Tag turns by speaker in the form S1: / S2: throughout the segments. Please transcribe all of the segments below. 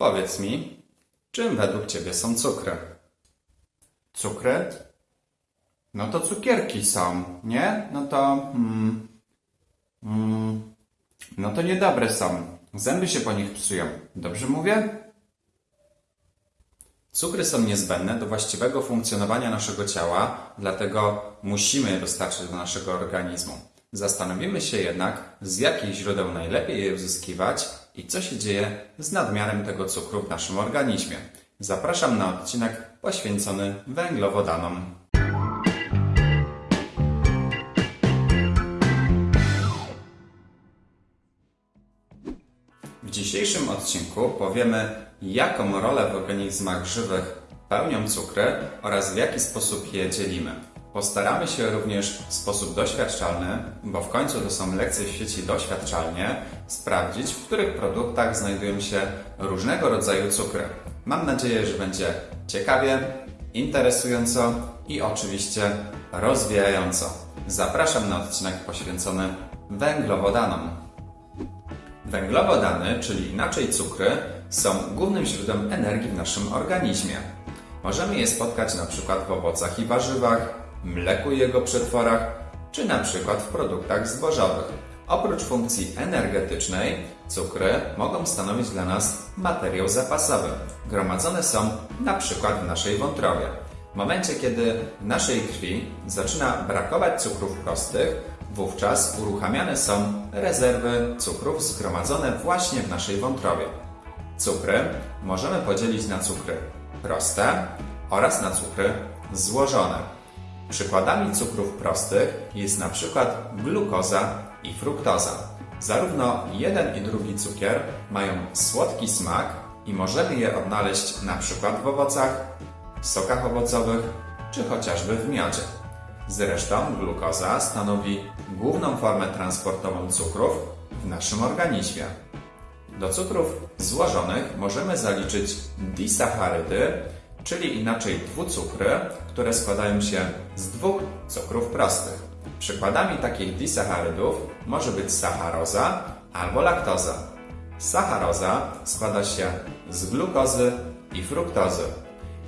S1: Powiedz mi, czym według Ciebie są cukry? Cukry? No to cukierki są, nie? No to... Mm, mm, no to niedobre są. Zęby się po nich psują. Dobrze mówię? Cukry są niezbędne do właściwego funkcjonowania naszego ciała, dlatego musimy je dostarczyć do naszego organizmu. Zastanowimy się jednak, z jakich źródeł najlepiej je uzyskiwać i co się dzieje z nadmiarem tego cukru w naszym organizmie. Zapraszam na odcinek poświęcony węglowodanom. W dzisiejszym odcinku powiemy, jaką rolę w organizmach żywych pełnią cukry oraz w jaki sposób je dzielimy. Postaramy się również w sposób doświadczalny, bo w końcu to są lekcje w sieci doświadczalnie, sprawdzić, w których produktach znajdują się różnego rodzaju cukry. Mam nadzieję, że będzie ciekawie, interesująco i oczywiście rozwijająco. Zapraszam na odcinek poświęcony węglowodanom. Węglowodany, czyli inaczej cukry, są głównym źródłem energii w naszym organizmie. Możemy je spotkać na przykład w owocach i warzywach, mleku i jego przetworach, czy na przykład w produktach zbożowych. Oprócz funkcji energetycznej, cukry mogą stanowić dla nas materiał zapasowy. Gromadzone są na przykład w naszej wątrobie. W momencie, kiedy w naszej krwi zaczyna brakować cukrów prostych, wówczas uruchamiane są rezerwy cukrów zgromadzone właśnie w naszej wątrobie. Cukry możemy podzielić na cukry proste oraz na cukry złożone. Przykładami cukrów prostych jest na przykład glukoza i fruktoza. Zarówno jeden i drugi cukier mają słodki smak i możemy je odnaleźć na przykład w owocach, sokach owocowych czy chociażby w miodzie. Zresztą glukoza stanowi główną formę transportową cukrów w naszym organizmie. Do cukrów złożonych możemy zaliczyć disacharydy, czyli inaczej dwucukry, które składają się z dwóch cukrów prostych. Przykładami takich disacharydów może być sacharoza albo laktoza. Sacharoza składa się z glukozy i fruktozy.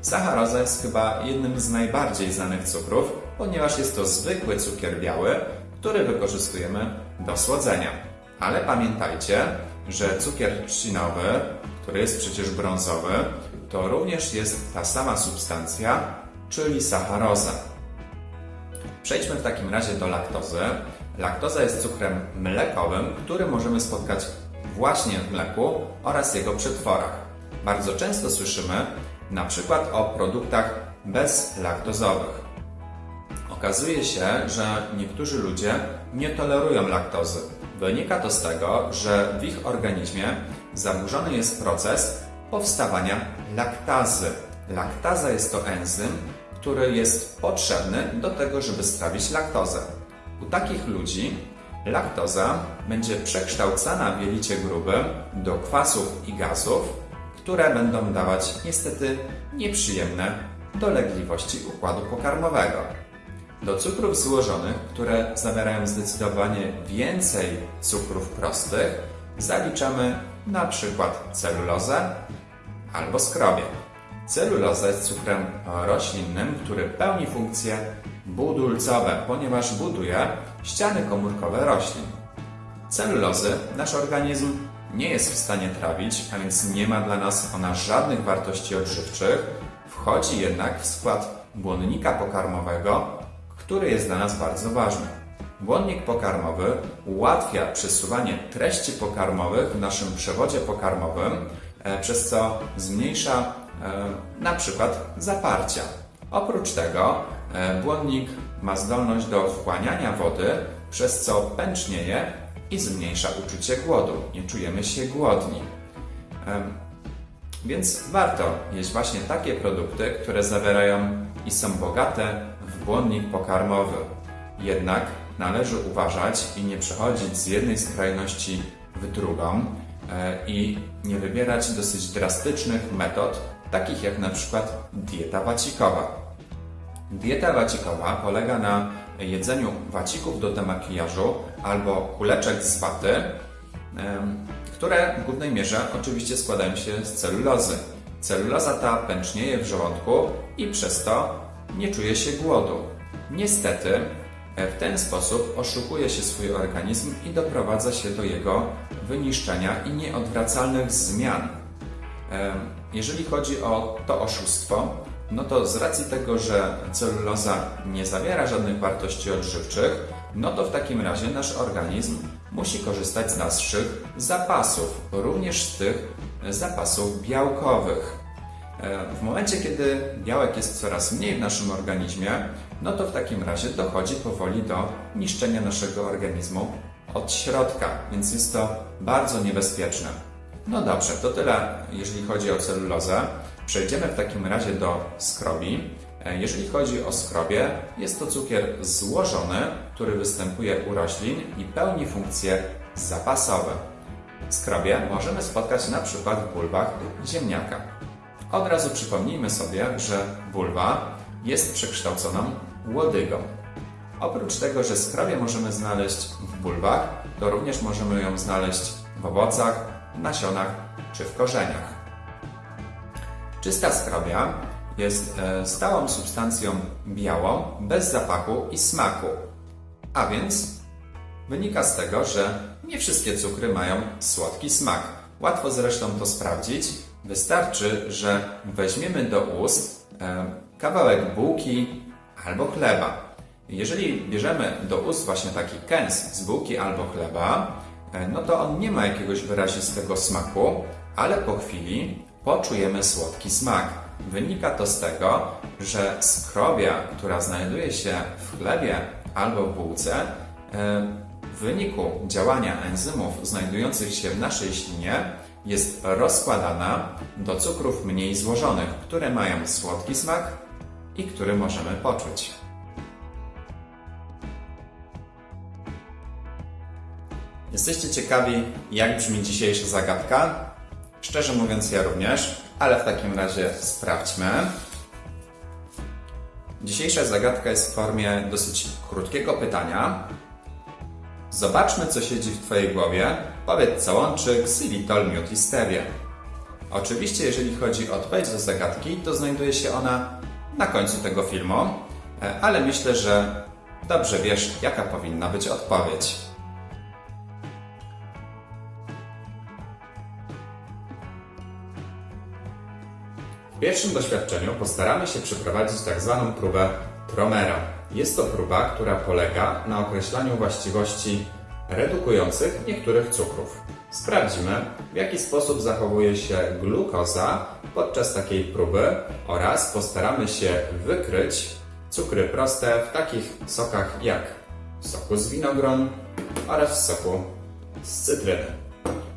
S1: Sacharoza jest chyba jednym z najbardziej znanych cukrów, ponieważ jest to zwykły cukier biały, który wykorzystujemy do słodzenia. Ale pamiętajcie, że cukier trzcinowy, który jest przecież brązowy, to również jest ta sama substancja, czyli sacharoza. Przejdźmy w takim razie do laktozy. Laktoza jest cukrem mlekowym, który możemy spotkać właśnie w mleku oraz jego przetworach. Bardzo często słyszymy na przykład o produktach bezlaktozowych. Okazuje się, że niektórzy ludzie nie tolerują laktozy. Wynika to z tego, że w ich organizmie zaburzony jest proces powstawania laktazy. Laktaza jest to enzym, który jest potrzebny do tego, żeby strawić laktozę. U takich ludzi laktoza będzie przekształcana w jelicie grubym do kwasów i gazów, które będą dawać niestety nieprzyjemne dolegliwości układu pokarmowego. Do cukrów złożonych, które zawierają zdecydowanie więcej cukrów prostych, zaliczamy na przykład celulozę albo skrobię. Celuloza jest cukrem roślinnym, który pełni funkcje budulcowe, ponieważ buduje ściany komórkowe roślin. Celulozy nasz organizm nie jest w stanie trawić, a więc nie ma dla nas ona żadnych wartości odżywczych. Wchodzi jednak w skład błonnika pokarmowego, który jest dla nas bardzo ważny. Błonnik pokarmowy ułatwia przesuwanie treści pokarmowych w naszym przewodzie pokarmowym, e, przez co zmniejsza e, na przykład zaparcia. Oprócz tego e, błonnik ma zdolność do wchłaniania wody, przez co pęcznieje i zmniejsza uczucie głodu. Nie czujemy się głodni. Więc warto jeść właśnie takie produkty, które zawierają i są bogate w błonnik pokarmowy. Jednak należy uważać i nie przechodzić z jednej skrajności w drugą e, i nie wybierać dosyć drastycznych metod, takich jak na przykład dieta wacikowa. Dieta wacikowa polega na jedzeniu wacików do demakijażu albo kuleczek z waty, które w głównej mierze oczywiście składają się z celulozy. Celuloza ta pęcznieje w żołądku i przez to nie czuje się głodu. Niestety, e, w ten sposób oszukuje się swój organizm i doprowadza się do jego wyniszczenia i nieodwracalnych zmian. Jeżeli chodzi o to oszustwo, no to z racji tego, że celuloza nie zawiera żadnych wartości odżywczych, no to w takim razie nasz organizm musi korzystać z naszych zapasów, również z tych zapasów białkowych. E, W momencie, kiedy białek jest coraz mniej w naszym organizmie, no to w takim razie dochodzi powoli do niszczenia naszego organizmu od środka, więc jest to bardzo niebezpieczne. No dobrze, to tyle, jeżeli chodzi o celulozę. Przejdziemy w takim razie do skrobi. E, Jeżeli chodzi o skrobię, jest to cukier złożony, który występuje u roślin i pełni funkcje zapasowe. Skrobię możemy spotkać na przykład w bulwach ziemniaka. Od razu przypomnijmy sobie, że bulwa jest przekształconą łodygą. Oprócz tego, że skrobię możemy znaleźć w bulwach, to również możemy ją znaleźć w owocach, nasionach czy w korzeniach. Czysta skrobia jest e, stałą substancją białą, bez zapachu i smaku. A więc wynika z tego, że nie wszystkie cukry mają słodki smak. Łatwo zresztą to sprawdzić. Wystarczy, że weźmiemy do ust e, kawałek bułki albo chleba. Jeżeli bierzemy do ust właśnie taki kęs z bułki albo chleba, no to on nie ma jakiegoś wyrazistego smaku, ale po chwili poczujemy słodki smak. Wynika to z tego, że skrobia, która znajduje się w chlebie albo w bułce, e, w wyniku działania enzymów znajdujących się w naszej ślinie jest rozkładana do cukrów mniej złożonych, które mają słodki smak i który możemy poczuć. Jesteście ciekawi, jak brzmi dzisiejsza zagadka? Szczerze mówiąc, ja również, ale w takim razie sprawdźmy. Dzisiejsza zagadka jest w formie dosyć krótkiego pytania. Zobaczmy, co siedzi w Twojej głowie. Powiedz, co łączy ksylitol, miód i stewię. Oczywiście, jeżeli chodzi o odpowiedź do zagadki, to znajduje się ona na końcu tego filmu, e, ale myślę, że dobrze wiesz, jaka powinna być odpowiedź. Pierwszym doświadczeniu postaramy się przeprowadzić tak zwaną próbę Tromera. Jest to próba, która polega na określaniu właściwości redukujących niektórych cukrów. Sprawdzimy, w jaki sposób zachowuje się glukoza podczas takiej próby oraz postaramy się wykryć cukry proste w takich sokach jak w soku z winogron oraz w soku z cytryny.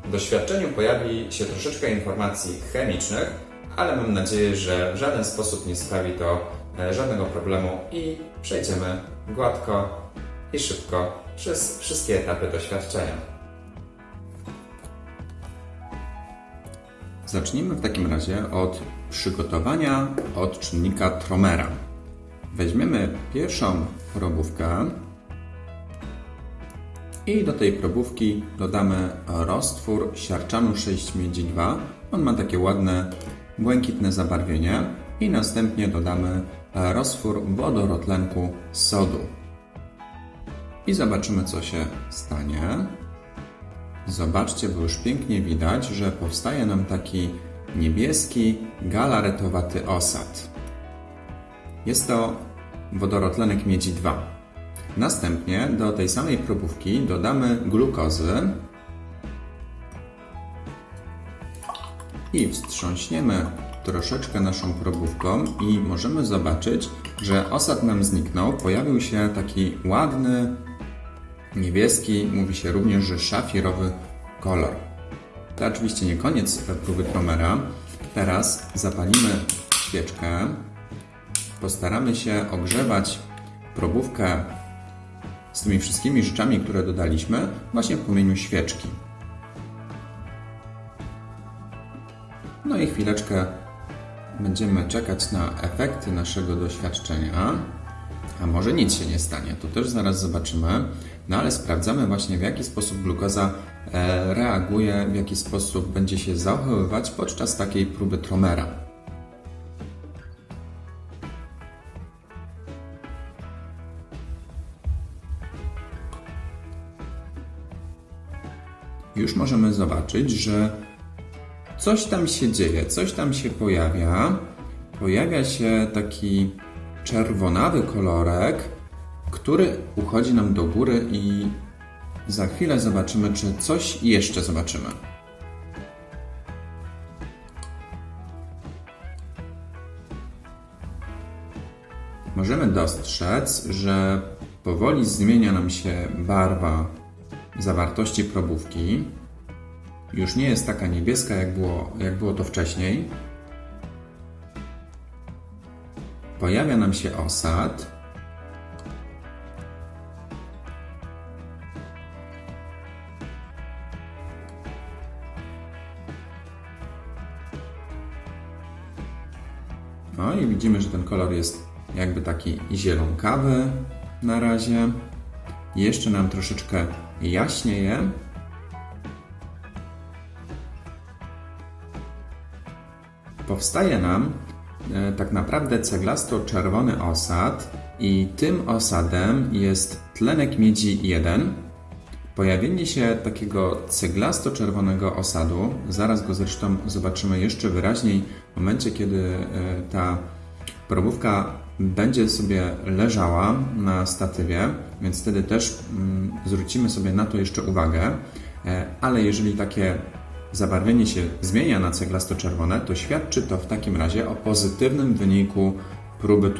S1: W doświadczeniu pojawi się troszeczkę informacji chemicznych, ale mam nadzieję, że w żaden sposób nie sprawi to e, żadnego problemu i przejdziemy gładko i szybko przez wszystkie etapy doświadczenia. Zacznijmy w takim razie od przygotowania odczynnika Tromera. Weźmiemy pierwszą probówkę i do tej probówki dodamy roztwór siarczanu 6 miedzi 2. On ma takie ładne błękitne zabarwienie i następnie dodamy roztwór wodorotlenku sodu. I zobaczymy co się stanie. Zobaczcie, bo już pięknie widać, że powstaje nam taki niebieski, galaretowaty osad. Jest to wodorotlenek miedzi 2. Następnie do tej samej probówki dodamy glukozy i wstrząśniemy troszeczkę naszą probówką i możemy zobaczyć, że osad nam zniknął. Pojawił się taki ładny, niebieski, mówi się również, że szafirowy kolor. To oczywiście nie koniec próby Tromera. Teraz zapalimy świeczkę. Postaramy się ogrzewać probówkę z tymi wszystkimi rzeczami, które dodaliśmy, właśnie w płomieniu świeczki. No i chwileczkę będziemy czekać na efekty naszego doświadczenia. A może nic się nie stanie, to też zaraz zobaczymy. No ale sprawdzamy właśnie w jaki sposób glukoza e, reaguje, w jaki sposób będzie się zachowywać podczas takiej próby tromera. Już możemy zobaczyć, że coś tam się dzieje, coś tam się pojawia. Pojawia się taki czerwonawy kolorek, który uchodzi nam do góry i za chwilę zobaczymy, czy coś jeszcze zobaczymy. Możemy dostrzec, że powoli zmienia nam się barwa zawartości probówki. Już nie jest taka niebieska, jak było, jak było to wcześniej. Pojawia nam się osad. No i widzimy, że ten kolor jest jakby taki zielonkawy na razie. Jeszcze nam troszeczkę jaśnieje. Powstaje nam e, tak naprawdę ceglasto-czerwony osad i tym osadem jest tlenek miedzi 1. Pojawienie się takiego ceglasto-czerwonego osadu, zaraz go zresztą zobaczymy jeszcze wyraźniej w momencie, kiedy e, ta probówka będzie sobie leżała na statywie, więc wtedy też mm, zwrócimy sobie na to jeszcze uwagę. E, ale jeżeli takie zabarwienie się zmienia na ceglasto-czerwone, to świadczy to w takim razie o pozytywnym wyniku próby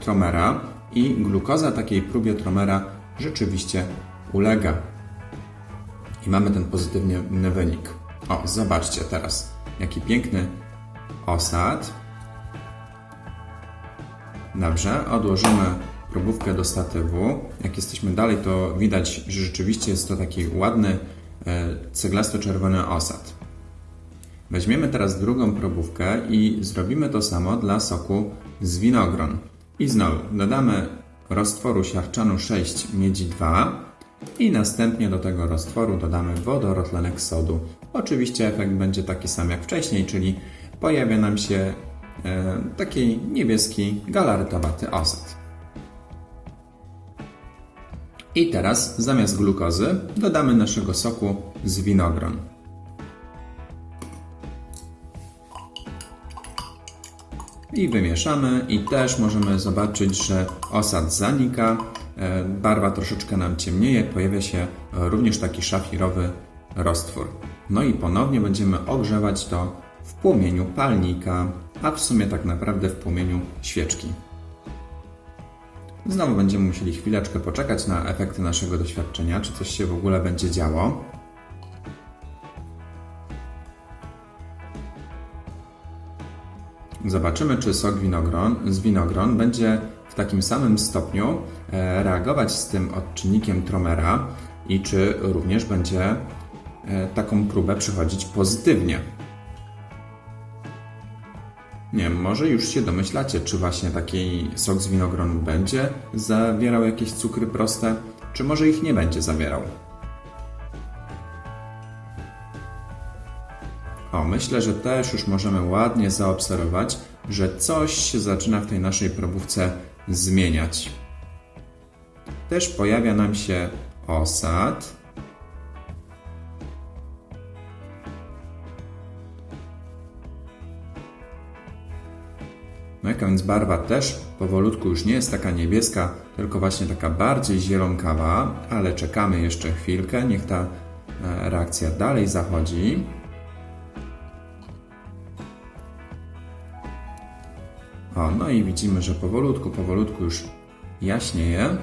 S1: tromera i glukoza takiej próbie tromera rzeczywiście ulega. I mamy ten pozytywny wynik. O, zobaczcie teraz, jaki piękny osad. Dobrze, odłożymy probówkę do statywu. Jak jesteśmy dalej, to widać, że rzeczywiście jest to taki ładny, ceglasto-czerwony osad. Weźmiemy teraz drugą probówkę i zrobimy to samo dla soku z winogron. I znowu dodamy roztworu siarczanu 6 miedzi 2 i następnie do tego roztworu dodamy wodorotlenek sodu. Oczywiście efekt będzie taki sam jak wcześniej, czyli pojawia nam się e, taki niebieski galarytowaty osad. I teraz zamiast glukozy dodamy naszego soku z winogron. I wymieszamy i też możemy zobaczyć, że osad zanika, e, barwa troszeczkę nam ciemnieje, pojawia się również taki szafirowy roztwór. No i ponownie będziemy ogrzewać to w płomieniu palnika, a w sumie tak naprawdę w płomieniu świeczki. Znowu będziemy musieli chwileczkę poczekać na efekty naszego doświadczenia, czy coś się w ogóle będzie działo. Zobaczymy, czy sok winogron, z winogron będzie w takim samym stopniu e, reagować z tym odczynnikiem tromera i czy również będzie e, taką próbę przychodzić pozytywnie. Nie może już się domyślacie, czy właśnie taki sok z winogron będzie zawierał jakieś cukry proste, czy może ich nie będzie zawierał. O, myślę, że też już możemy ładnie zaobserwować, że coś się zaczyna w tej naszej probówce zmieniać. Też pojawia nam się osad. No jaka więc barwa też powolutku już nie jest taka niebieska, tylko właśnie taka bardziej zielonkawa, ale czekamy jeszcze chwilkę, niech ta e, reakcja dalej zachodzi. O, no i widzimy, że powolutku, powolutku już jaśnieje.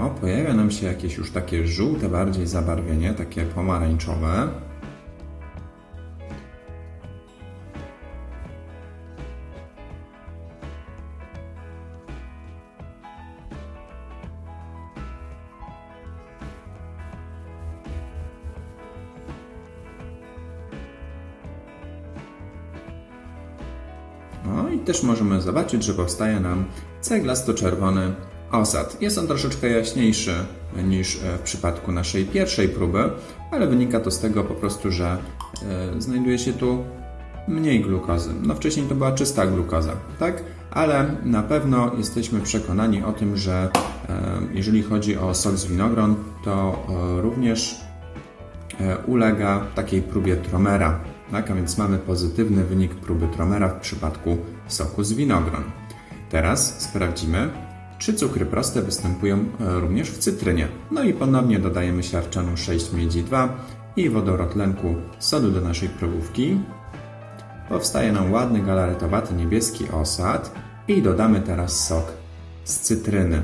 S1: O, pojawia nam się jakieś już takie żółte bardziej zabarwienie, takie pomarańczowe. Też możemy zobaczyć, że powstaje nam ceglasto-czerwony osad. Jest on troszeczkę jaśniejszy niż e, w przypadku naszej pierwszej próby, ale wynika to z tego po prostu, że e, znajduje się tu mniej glukozy. No wcześniej to była czysta glukoza, tak? Ale na pewno jesteśmy przekonani o tym, że e, jeżeli chodzi o sok z winogron, to również ulega takiej próbie tromera. Tak? A więc mamy pozytywny wynik próby tromera w przypadku soku z winogron. Teraz sprawdzimy, czy cukry proste występują e, również w cytrynie. No i ponownie dodajemy siarczanu 6 miedzi 2 i wodorot tlenku sodu do naszej probówki. Powstaje nam ładny galaretowaty niebieski osad i dodamy teraz sok z cytryny.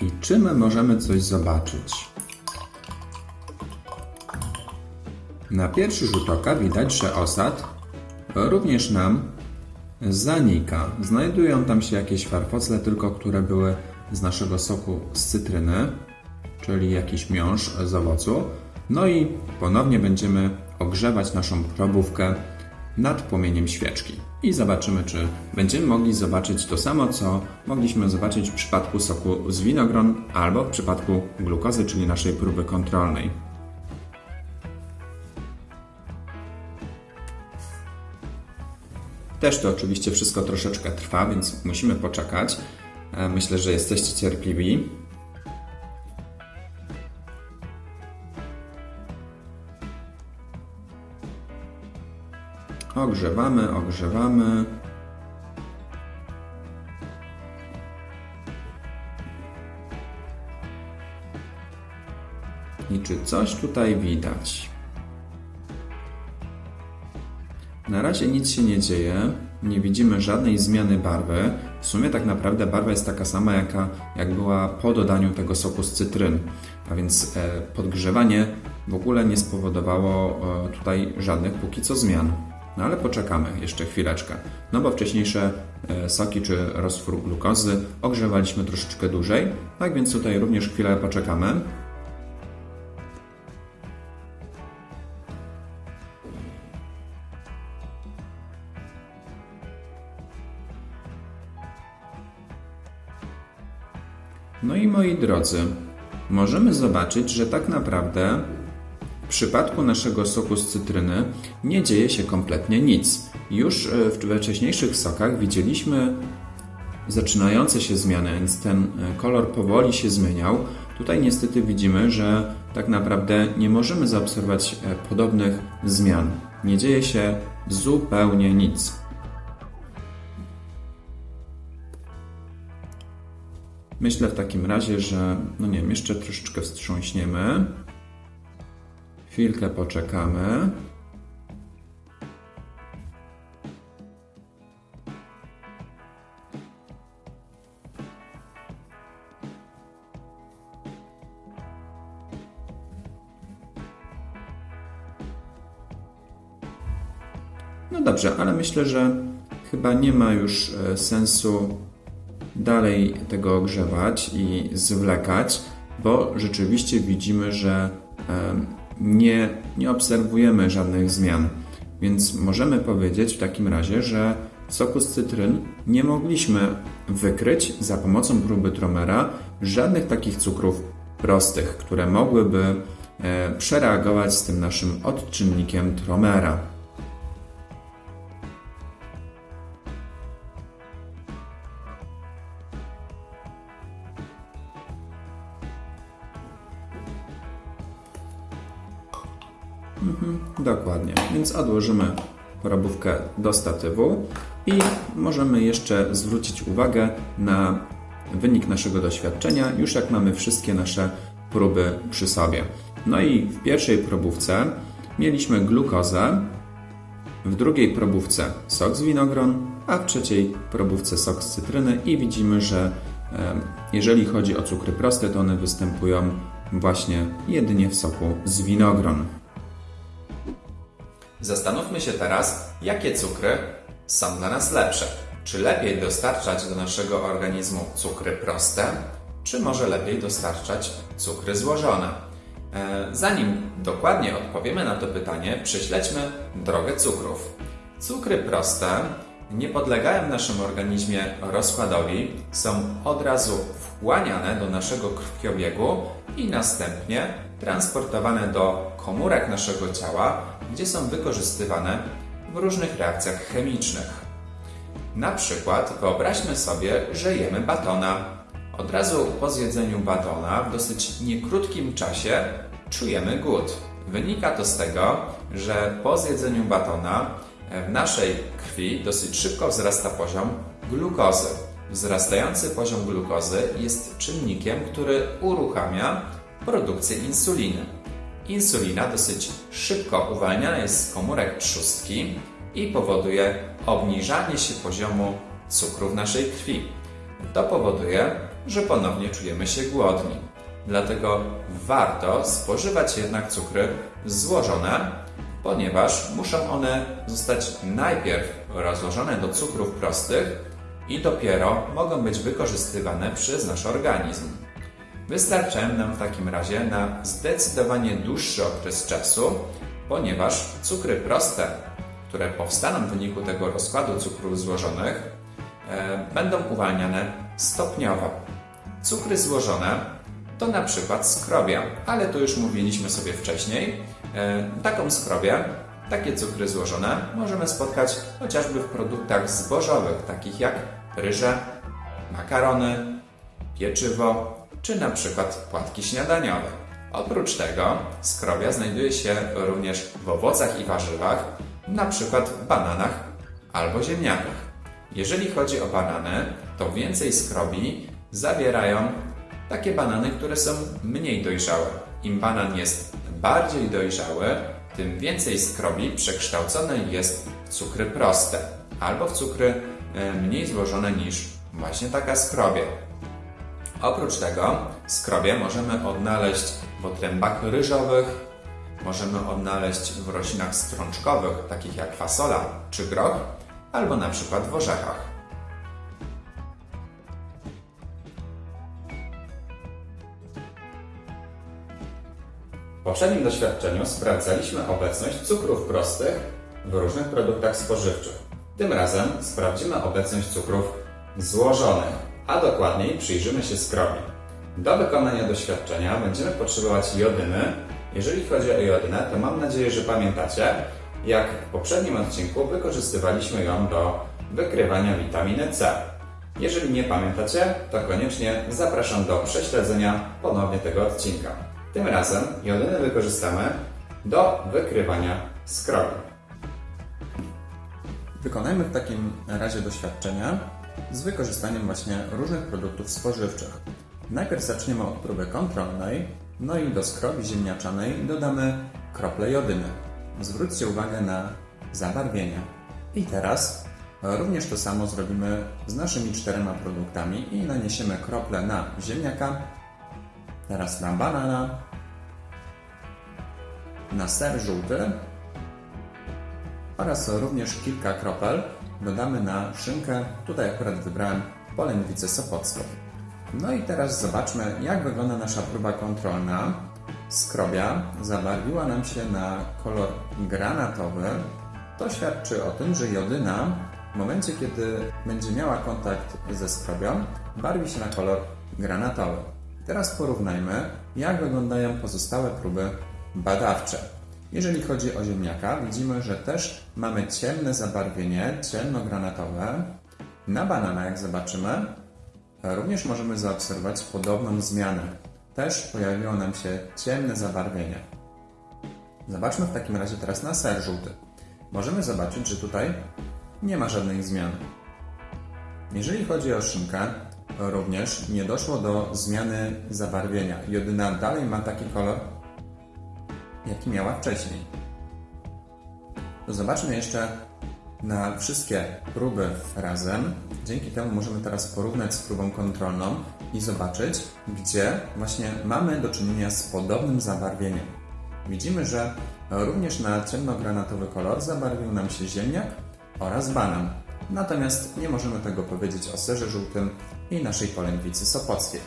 S1: I czy my możemy coś zobaczyć? Na pierwszy rzut oka widać, że osad również nam zanika. Znajdują tam się jakieś farfocle, tylko które były z naszego soku z cytryny, czyli jakiś miąższ z owocu. No i ponownie będziemy ogrzewać naszą probówkę nad płomieniem świeczki. I zobaczymy, czy będziemy mogli zobaczyć to samo, co mogliśmy zobaczyć w przypadku soku z winogron albo w przypadku glukozy, czyli naszej próby kontrolnej. Też to oczywiście wszystko troszeczkę trwa, więc musimy poczekać. E, Myślę, że jesteście cierpliwi. Ogrzewamy, ogrzewamy. I czy coś tutaj widać? Na razie nic się nie dzieje, nie widzimy żadnej zmiany barwy. W sumie tak naprawdę barwa jest taka sama, jaka jak była po dodaniu tego soku z cytryn. A więc e, podgrzewanie w ogóle nie spowodowało e, tutaj żadnych póki co zmian. No ale poczekamy jeszcze chwileczkę. No bo wcześniejsze e, soki czy roztwór glukozy ogrzewaliśmy troszeczkę dłużej. Tak więc tutaj również chwilę poczekamy. No i moi drodzy, możemy zobaczyć, że tak naprawdę w przypadku naszego soku z cytryny nie dzieje się kompletnie nic. Już e, we wcześniejszych sokach widzieliśmy zaczynające się zmiany, więc ten e, kolor powoli się zmieniał. Tutaj niestety widzimy, że tak naprawdę nie możemy zaobserwować e, podobnych zmian. Nie dzieje się zupełnie nic. Myślę w takim razie, że no nie wiem, jeszcze troszeczkę wstrząśniemy. Chwilkę poczekamy. No dobrze, ale myślę, że chyba nie ma już e, sensu dalej tego ogrzewać i zwlekać, bo rzeczywiście widzimy, że nie, nie obserwujemy żadnych zmian. Więc możemy powiedzieć w takim razie, że soku z cytryn nie mogliśmy wykryć za pomocą próby Tromera żadnych takich cukrów prostych, które mogłyby e, przereagować z tym naszym odczynnikiem Tromera. Więc odłożymy probówkę do statywu i możemy jeszcze zwrócić uwagę na wynik naszego doświadczenia, już jak mamy wszystkie nasze próby przy sobie. No i w pierwszej probówce mieliśmy glukozę, w drugiej probówce sok z winogron, a w trzeciej probówce sok z cytryny i widzimy, że jeżeli chodzi o cukry proste, to one występują właśnie jedynie w soku z winogron. Zastanówmy się teraz, jakie cukry są dla nas lepsze. Czy lepiej dostarczać do naszego organizmu cukry proste, czy może lepiej dostarczać cukry złożone? E, Zanim dokładnie odpowiemy na to pytanie, prześledźmy drogę cukrów. Cukry proste nie podlegają w naszym organizmie rozkładowi, są od razu wchłaniane do naszego krwiobiegu i następnie transportowane do komórek naszego ciała, gdzie są wykorzystywane w różnych reakcjach chemicznych. Na przykład wyobraźmy sobie, że jemy batona. Od razu po zjedzeniu batona w dosyć niekrótkim czasie czujemy głód. Wynika to z tego, że po zjedzeniu batona w naszej krwi dosyć szybko wzrasta poziom glukozy. Wzrastający poziom glukozy jest czynnikiem, który uruchamia produkcję insuliny. Insulina dosyć szybko uwalniana jest z komórek trzustki i powoduje obniżanie się poziomu cukru w naszej krwi. To powoduje, że ponownie czujemy się głodni. Dlatego warto spożywać jednak cukry złożone, ponieważ muszą one zostać najpierw rozłożone do cukrów prostych i dopiero mogą być wykorzystywane przez nasz organizm. Wystarczają nam w takim razie na zdecydowanie dłuższy okres czasu, ponieważ cukry proste, które powstaną w wyniku tego rozkładu cukrów złożonych, e, będą uwalniane stopniowo. Cukry złożone to na przykład skrobia, ale to już mówiliśmy sobie wcześniej. E, taką skrobię, takie cukry złożone możemy spotkać chociażby w produktach zbożowych, takich jak ryże, makarony, pieczywo czy na przykład płatki śniadaniowe. Oprócz tego skrobia znajduje się również w owocach i warzywach, na przykład bananach albo ziemniakach. Jeżeli chodzi o banany, to więcej skrobi zawierają takie banany, które są mniej dojrzałe. Im banan jest bardziej dojrzały, tym więcej skrobi przekształcone jest w cukry proste albo w cukry e, mniej złożone niż właśnie taka skrobia. Oprócz tego skrobie możemy odnaleźć w otrębach ryżowych, możemy odnaleźć w roślinach strączkowych, takich jak fasola czy groch, albo na przykład w orzechach. W poprzednim doświadczeniu sprawdzaliśmy obecność cukrów prostych w różnych produktach spożywczych. Tym razem sprawdzimy obecność cukrów złożonych, a dokładniej przyjrzymy się skrobi. Do wykonania doświadczenia będziemy potrzebować jodyny. Jeżeli chodzi o jodynę, to mam nadzieję, że pamiętacie, jak w poprzednim odcinku wykorzystywaliśmy ją do wykrywania witaminy C. Jeżeli nie pamiętacie, to koniecznie zapraszam do prześledzenia ponownie tego odcinka. Tym razem jodynę wykorzystamy do wykrywania skrobi. Wykonajmy w takim razie doświadczenia z wykorzystaniem właśnie różnych produktów spożywczych. Najpierw zaczniemy od próby kontrolnej, no i do skrobi ziemniaczanej dodamy krople jodyny. Zwróćcie uwagę na zabarwienie. I teraz również to samo zrobimy z naszymi czterema produktami i naniesiemy krople na ziemniaka, teraz na banana, na ser żółty oraz również kilka kropel dodamy na szynkę. Tutaj akurat wybrałem polędwicę sopocką. No i teraz zobaczmy, jak wygląda nasza próba kontrolna. Skrobia zabarwiła nam się na kolor granatowy. To świadczy o tym, że jodyna w momencie, kiedy będzie miała kontakt ze skrobią, barwi się na kolor granatowy. Teraz porównajmy, jak wyglądają pozostałe próby badawcze. Jeżeli chodzi o ziemniaka, widzimy, że też mamy ciemne zabarwienie, ciemnogranatowe. Na banana, jak zobaczymy, również możemy zaobserwować podobną zmianę. Też pojawiło nam się ciemne zabarwienie. Zobaczmy w takim razie teraz na ser żółty. Możemy zobaczyć, że tutaj nie ma żadnych zmian. Jeżeli chodzi o szynkę, również nie doszło do zmiany zabarwienia. Jodyna dalej ma taki kolor, jaki miała wcześniej. Zobaczmy jeszcze na wszystkie próby razem. Dzięki temu możemy teraz porównać z próbą kontrolną i zobaczyć, gdzie właśnie mamy do czynienia z podobnym zabarwieniem. Widzimy, że również na ciemnogranatowy kolor zabarwił nam się ziemniak oraz banan. Natomiast nie możemy tego powiedzieć o serze żółtym i naszej polędwicy sopockiej.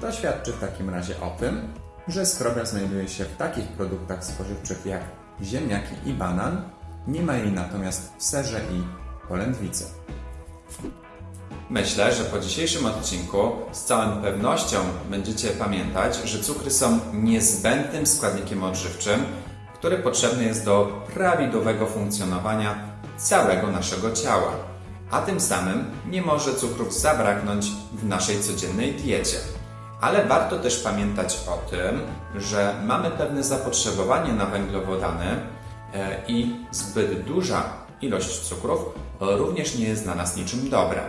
S1: To świadczy w takim razie o tym,
S2: że skrobia znajduje się w takich produktach spożywczych jak ziemniaki i banan, nie ma jej natomiast w serze i polędwicy.
S1: Myślę, że po dzisiejszym odcinku z całą pewnością będziecie pamiętać, że cukry są niezbędnym składnikiem odżywczym, który potrzebny jest do prawidłowego funkcjonowania całego naszego ciała, a tym samym nie może cukrów zabraknąć w naszej codziennej diecie. Ale warto też pamiętać o tym, że mamy pewne zapotrzebowanie na węglowodany e, i zbyt duża ilość cukrów również nie jest dla nas niczym dobra.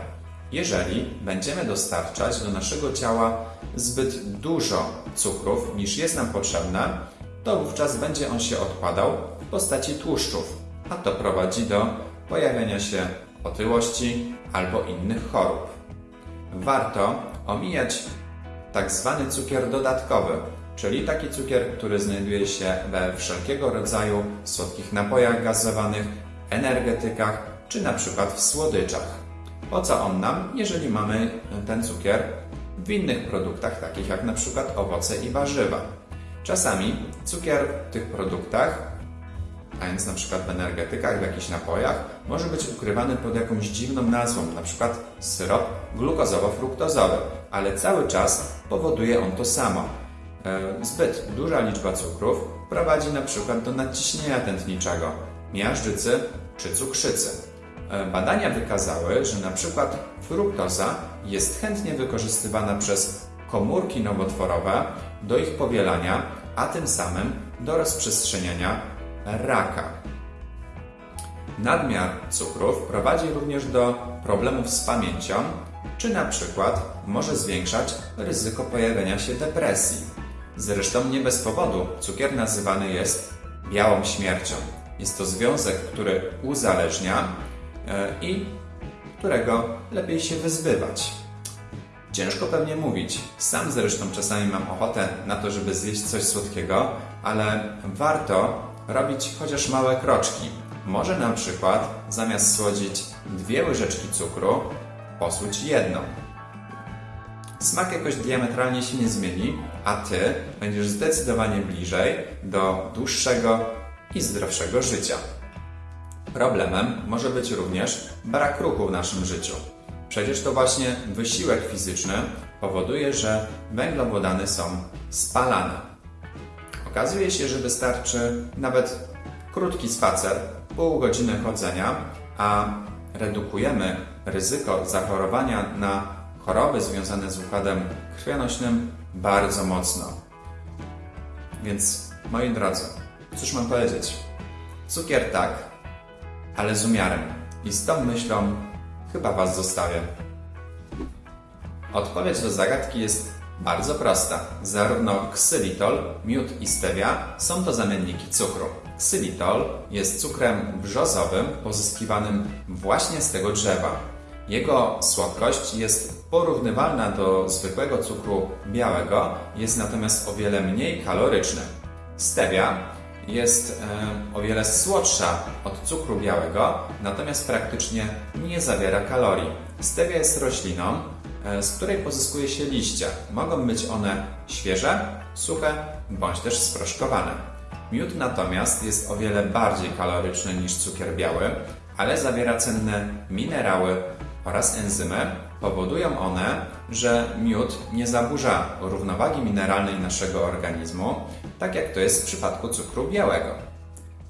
S1: Jeżeli będziemy dostarczać do naszego ciała zbyt dużo cukrów niż jest nam potrzebne, to wówczas będzie on się odkładał w postaci tłuszczów, a to prowadzi do pojawiania się otyłości albo innych chorób. Warto omijać tak zwany cukier dodatkowy, czyli taki cukier, który znajduje się we wszelkiego rodzaju słodkich napojach gazowanych, energetykach czy na przykład w słodyczach. Po co on nam, jeżeli mamy ten cukier w innych produktach, takich jak na przykład owoce i warzywa? Czasami cukier w tych produktach, a więc na przykład w energetykach, w jakichś napojach, może być ukrywany pod jakąś dziwną nazwą, na przykład syrop glukozowo-fruktozowy, ale cały czas powoduje on to samo. E, Zbyt duża liczba cukrów prowadzi na przykład do nadciśnienia tętniczego, miażdżycy czy cukrzycy. E, Badania wykazały, że na przykład fruktoza jest chętnie wykorzystywana przez komórki nowotworowe do ich powielania, a tym samym do rozprzestrzeniania raka. Nadmiar cukrów prowadzi również do problemów z pamięcią, czy na przykład może zwiększać ryzyko pojawienia się depresji. Zresztą nie bez powodu cukier nazywany jest białą śmiercią. Jest to związek, który uzależnia e, i którego lepiej się wyzbywać. Ciężko pewnie mówić. Sam zresztą czasami mam ochotę na to, żeby zjeść coś słodkiego, ale warto robić chociaż małe kroczki. Może na przykład zamiast słodzić dwie łyżeczki cukru, posłuć jedną. Smak jakoś diametralnie się nie zmieni, a Ty będziesz zdecydowanie bliżej do dłuższego i zdrowszego życia. Problemem może być również brak ruchu w naszym życiu. Przecież to właśnie wysiłek fizyczny powoduje, że węglowodany są spalane. Okazuje się, że wystarczy nawet krótki spacer, pół godziny chodzenia, a redukujemy ryzyko zachorowania na choroby związane z układem krwionośnym bardzo mocno. Więc, moi drodzy, cóż mam powiedzieć? Cukier tak, ale z umiarem. I z tą myślą chyba Was zostawię. Odpowiedź do zagadki jest bardzo prosta. Zarówno ksylitol, miód i stevia są to zamienniki cukru. Ksylitol jest cukrem brzozowym pozyskiwanym właśnie z tego drzewa. Jego słodkość jest porównywalna do zwykłego cukru białego, jest natomiast o wiele mniej kaloryczny. Stevia jest e, o wiele słodsza od cukru białego, natomiast praktycznie nie zawiera kalorii. Stevia jest rośliną, z której pozyskuje się liście. Mogą być one świeże, suche bądź też sproszkowane. Miód natomiast jest o wiele bardziej kaloryczny niż cukier biały, ale zawiera cenne minerały oraz enzymy. Powodują one, że miód nie zaburza równowagi mineralnej naszego organizmu, tak jak to jest w przypadku cukru białego.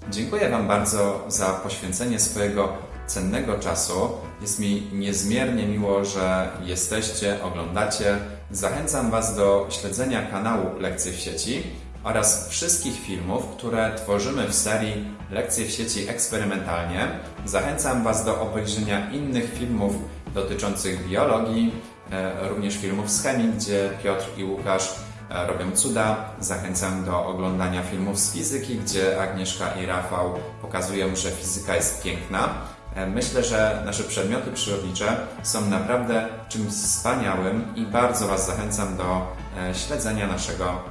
S1: Dziękuję Wam bardzo za poświęcenie swojego cennego czasu. Jest mi niezmiernie miło, że jesteście, oglądacie. Zachęcam Was do śledzenia kanału Lekcje w sieci oraz wszystkich filmów, które tworzymy w serii Lekcje w sieci eksperymentalnie. Zachęcam Was do obejrzenia innych filmów dotyczących biologii, e, również filmów z chemii, gdzie Piotr i Łukasz e, robią cuda. Zachęcam do oglądania filmów z fizyki, gdzie Agnieszka i Rafał pokazują, że fizyka jest piękna. E, Myślę, że nasze przedmioty przyrodnicze są naprawdę czymś wspaniałym i bardzo Was zachęcam do e, śledzenia naszego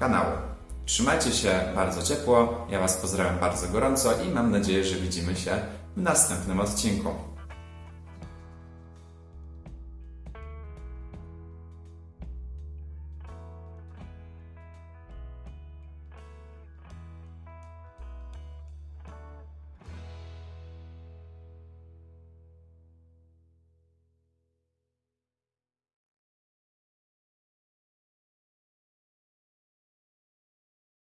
S1: kanału. Trzymajcie się bardzo ciepło, ja Was pozdrawiam bardzo gorąco i mam nadzieję, że widzimy się w następnym odcinku.